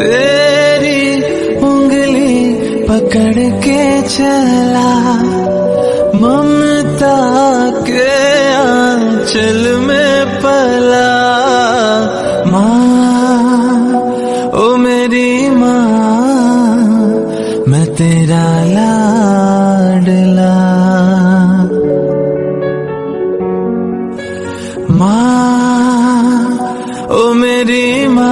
तेरी उंगली पकड़ के चला। ममता के आंचल में पला। माँ, ओ मेरी माँ, मैं तेरा लाडला। माँ, ओ मेरी माँ